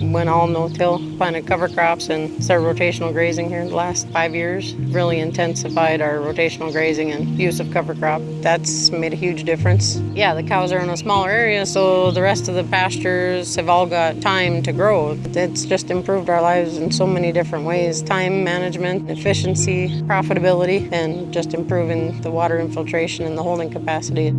Went all no-till, planted cover crops and started rotational grazing here in the last five years. Really intensified our rotational grazing and use of cover crop. That's made a huge difference. Yeah, the cows are in a smaller area, so the rest of the pastures have all got time to grow. It's just improved our lives in so many different ways. Time management, efficiency, profitability, and just improving the water infiltration and the holding capacity.